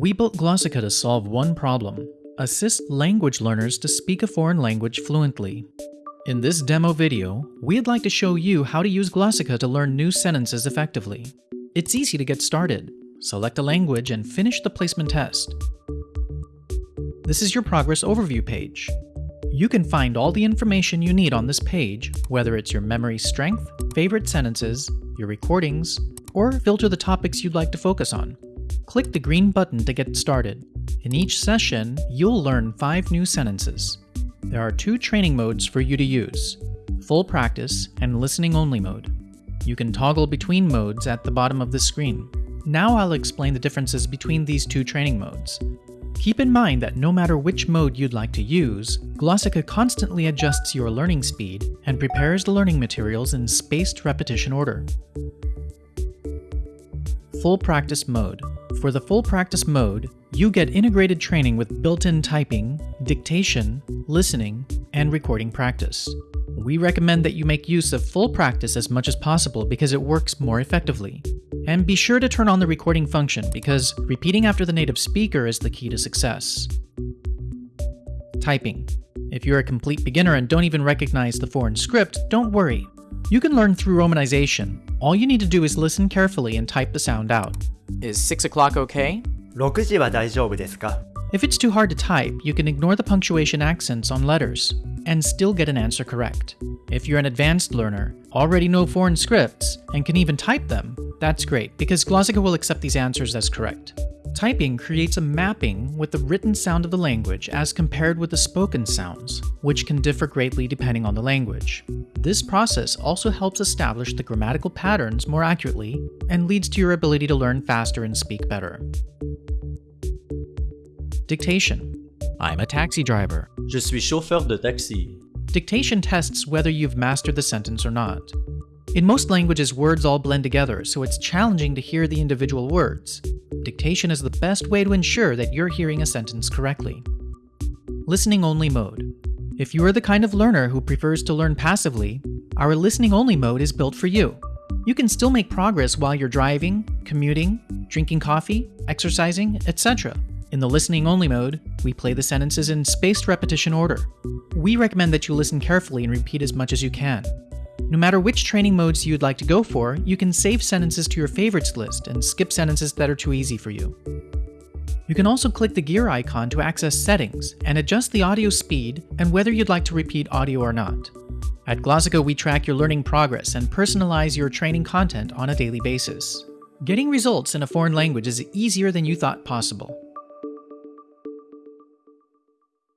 We built Glossika to solve one problem assist language learners to speak a foreign language fluently. In this demo video, we'd like to show you how to use Glossika to learn new sentences effectively. It's easy to get started. Select a language and finish the placement test. This is your progress overview page. You can find all the information you need on this page, whether it's your memory strength, favorite sentences, your recordings, or filter the topics you'd like to focus on. Click the green button to get started. In each session, you'll learn 5 new sentences. There are two training modes for you to use, full practice and listening only mode. You can toggle between modes at the bottom of the screen. Now I'll explain the differences between these two training modes. Keep in mind that no matter which mode you'd like to use, Glossika constantly adjusts your learning speed and prepares the learning materials in spaced repetition order. Full Practice Mode for the full practice mode, you get integrated training with built-in typing, dictation, listening, and recording practice. We recommend that you make use of full practice as much as possible because it works more effectively. And be sure to turn on the recording function because repeating after the native speaker is the key to success. Typing. If you're a complete beginner and don't even recognize the foreign script, don't worry. You can learn through romanization. All you need to do is listen carefully and type the sound out. Is 6 o'clock okay? 6時は大丈夫ですか If it's too hard to type, you can ignore the punctuation accents on letters and still get an answer correct. If you're an advanced learner, already know foreign scripts, and can even type them, that's great because Glossika will accept these answers as correct. Typing creates a mapping with the written sound of the language as compared with the spoken sounds, which can differ greatly depending on the language. This process also helps establish the grammatical patterns more accurately and leads to your ability to learn faster and speak better. Dictation. I'm a taxi driver. Je suis chauffeur de taxi. Dictation tests whether you've mastered the sentence or not. In most languages, words all blend together, so it's challenging to hear the individual words. Dictation is the best way to ensure that you're hearing a sentence correctly. Listening only mode. If you are the kind of learner who prefers to learn passively, our listening only mode is built for you. You can still make progress while you're driving, commuting, drinking coffee, exercising, etc. In the listening only mode, we play the sentences in spaced repetition order. We recommend that you listen carefully and repeat as much as you can. No matter which training modes you'd like to go for, you can save sentences to your favorites list and skip sentences that are too easy for you. You can also click the gear icon to access settings and adjust the audio speed and whether you'd like to repeat audio or not. At Glossika, we track your learning progress and personalize your training content on a daily basis. Getting results in a foreign language is easier than you thought possible.